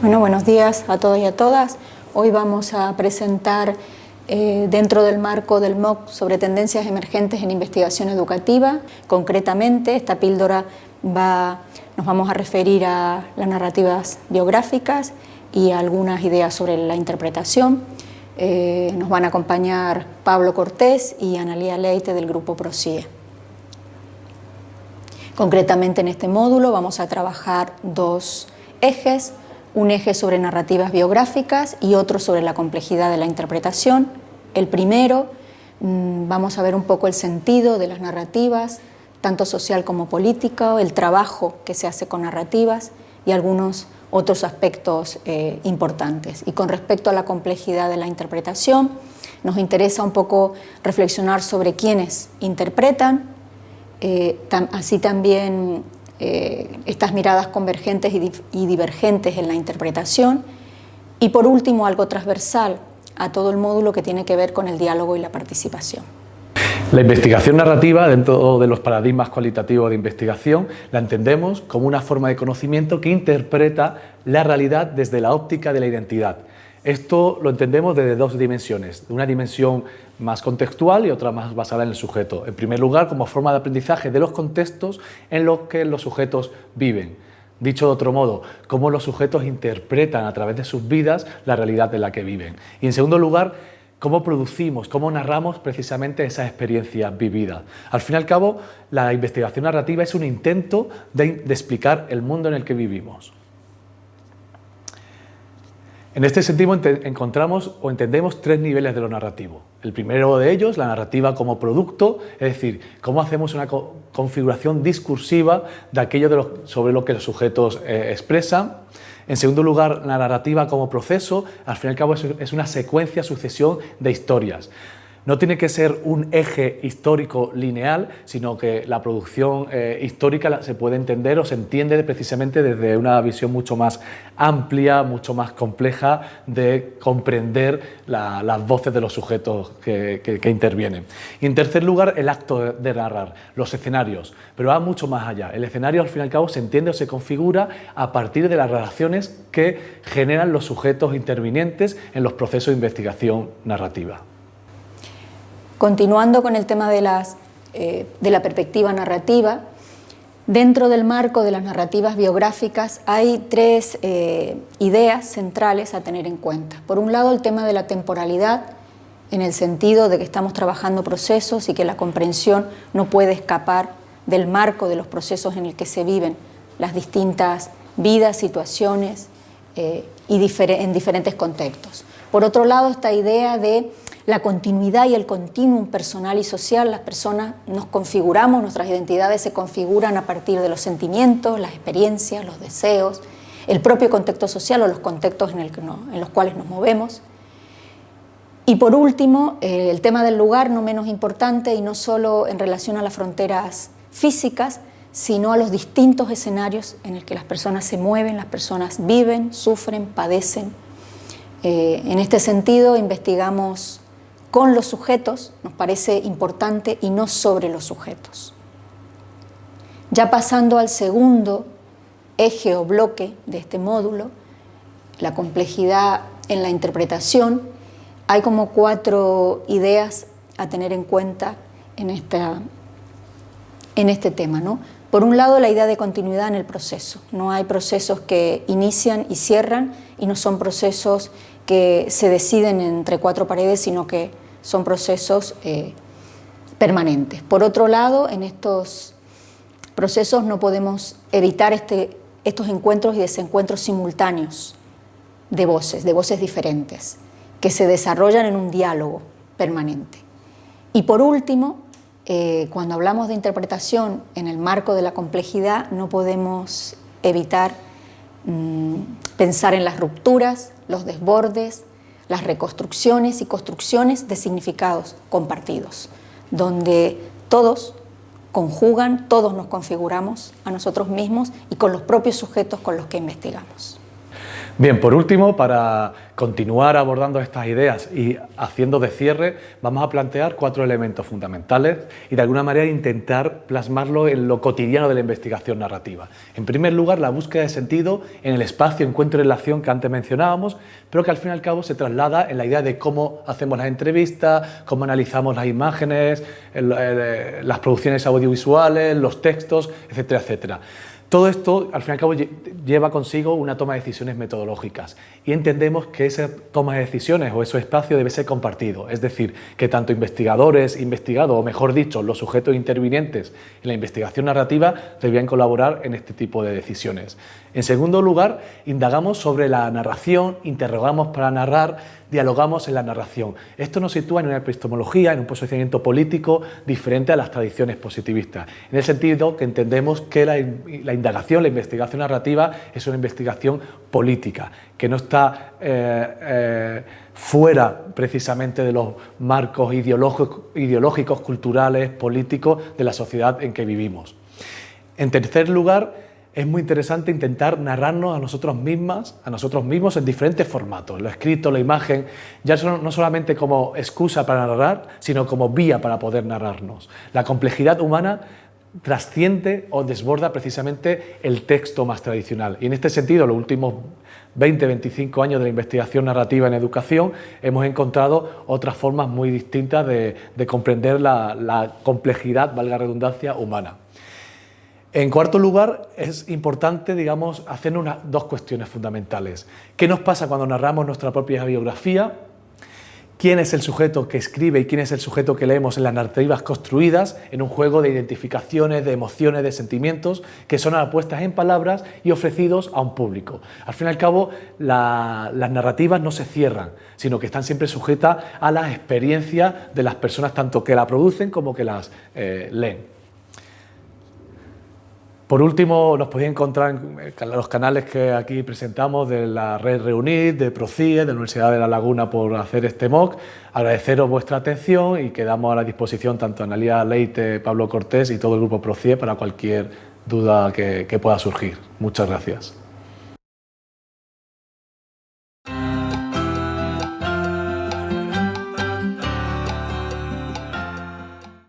Bueno, buenos días a todos y a todas. Hoy vamos a presentar eh, dentro del marco del MOOC sobre tendencias emergentes en investigación educativa. Concretamente, esta píldora va, nos vamos a referir a las narrativas biográficas y algunas ideas sobre la interpretación. Eh, nos van a acompañar Pablo Cortés y Analía Leite del grupo ProCIE. Concretamente en este módulo vamos a trabajar dos ejes, un eje sobre narrativas biográficas y otro sobre la complejidad de la interpretación. El primero, mm, vamos a ver un poco el sentido de las narrativas, tanto social como político, el trabajo que se hace con narrativas y algunos otros aspectos eh, importantes. Y con respecto a la complejidad de la interpretación, nos interesa un poco reflexionar sobre quiénes interpretan, eh, así también eh, estas miradas convergentes y, divergentes en la interpretación y por último algo transversal a todo el módulo que tiene que ver con el diálogo y la participación. La investigación narrativa, dentro de los paradigmas cualitativos de investigación, la entendemos como una forma de conocimiento que interpreta la realidad desde la óptica de la identidad. Esto lo entendemos desde dos dimensiones, una dimensión más contextual y otra más basada en el sujeto. En primer lugar, como forma de aprendizaje de los contextos en los que los sujetos viven. Dicho de otro modo, cómo los sujetos interpretan a través de sus vidas la realidad en la que viven. Y en segundo lugar, cómo producimos, cómo narramos precisamente esas experiencias vividas. Al fin y al cabo, la investigación narrativa es un intento de, de explicar el mundo en el que vivimos. En este sentido encontramos o entendemos tres niveles de lo narrativo. El primero de ellos, la narrativa como producto, es decir, cómo hacemos una configuración discursiva de aquello sobre lo que los sujetos eh, expresan. En segundo lugar, la narrativa como proceso, al fin y al cabo es una secuencia, sucesión de historias. No tiene que ser un eje histórico lineal, sino que la producción eh, histórica se puede entender o se entiende precisamente desde una visión mucho más amplia, mucho más compleja de comprender las voces de los sujetos que, intervienen. Y en tercer lugar, el acto de narrar, los escenarios, pero va mucho más allá. El escenario al fin y al cabo se entiende o se configura a partir de las relaciones que generan los sujetos intervinientes en los procesos de investigación narrativa. Continuando con el tema eh, de la perspectiva narrativa, dentro del marco de las narrativas biográficas hay tres eh, ideas centrales a tener en cuenta. Por un lado, el tema de la temporalidad, en el sentido de que estamos trabajando procesos y que la comprensión no puede escapar del marco de los procesos en el que se viven las distintas vidas, situaciones eh, y en diferentes contextos. Por otro lado, esta idea de la continuidad y el continuum personal y social, las personas nos configuramos, nuestras identidades se configuran a partir de los sentimientos, las experiencias, los deseos, el propio contexto social o los contextos en, los cuales nos movemos. Y por último, eh, el tema del lugar, no menos importante y no solo en relación a las fronteras físicas, sino a los distintos escenarios en el que las personas se mueven, las personas viven, sufren, padecen. Eh, en este sentido, investigamos con los sujetos nos parece importante y no sobre los sujetos. Ya pasando al segundo eje o bloque de este módulo, la complejidad en la interpretación, hay como cuatro ideas a tener en cuenta en, esta, en este tema. ¿no? Por un lado, la idea de continuidad en el proceso. No hay procesos que inician y cierran y no son procesos que se deciden entre cuatro paredes, sino que son procesos eh, permanentes. Por otro lado, en estos procesos no podemos evitar este, estos encuentros y desencuentros simultáneos de voces, de voces diferentes, que se desarrollan en un diálogo permanente. Y por último, eh, cuando hablamos de interpretación en el marco de la complejidad, no podemos evitar pensar en las rupturas, los desbordes, las reconstrucciones y construcciones de significados compartidos, donde todos conjugan, todos nos configuramos a nosotros mismos y con los propios sujetos con los que investigamos. Bien, por último, para continuar abordando estas ideas y haciendo de cierre, vamos a plantear cuatro elementos fundamentales y de alguna manera intentar plasmarlo en lo cotidiano de la investigación narrativa. En primer lugar, la búsqueda de sentido en el espacio, encuentro y relación que antes mencionábamos, pero que al fin y al cabo se traslada en la idea de cómo hacemos las entrevistas, cómo analizamos las imágenes, las producciones audiovisuales, los textos, etcétera, etcétera. Todo esto, al fin y al cabo, lleva consigo una toma de decisiones metodológicas y entendemos que esa toma de decisiones o ese espacio debe ser compartido, es decir, que tanto investigadores, investigados, o mejor dicho, los sujetos intervinientes en la investigación narrativa debían colaborar en este tipo de decisiones. En segundo lugar, indagamos sobre la narración, interrogamos para narrar, dialogamos en la narración. Esto nos sitúa en una epistemología, en un posicionamiento político diferente a las tradiciones positivistas, en el sentido que entendemos que la, indagación, la investigación narrativa es una investigación política, que no está eh, eh, fuera precisamente de los marcos ideológicos, ideológicos, culturales, políticos de la sociedad en que vivimos. En tercer lugar, es muy interesante intentar narrarnos a nosotros mismas, a nosotros mismos en diferentes formatos, lo escrito, la imagen, ya no solamente como excusa para narrar, sino como vía para poder narrarnos. La complejidad humana trasciende o desborda precisamente el texto más tradicional. Y en este sentido, los últimos 20-25 años de la investigación narrativa en educación, hemos encontrado otras formas muy distintas de, comprender la, la complejidad, valga redundancia, humana. En cuarto lugar, es importante, digamos, hacer dos cuestiones fundamentales. ¿Qué nos pasa cuando narramos nuestra propia biografía? ¿Quién es el sujeto que escribe y quién es el sujeto que leemos en las narrativas construidas en un juego de identificaciones, de emociones, de sentimientos que son apuestas en palabras y ofrecidos a un público? Al fin y al cabo, las narrativas no se cierran, sino que están siempre sujetas a la experiencia de las personas tanto que la producen como que las eh, leen. Por último, nos podéis encontrar en los canales que aquí presentamos de la red Reunir, de PROCIE, de la Universidad de La Laguna por hacer este MOOC. Agradeceros vuestra atención y quedamos a la disposición tanto Analia Leite, Pablo Cortés y todo el grupo PROCIE para cualquier duda que pueda surgir. Muchas gracias.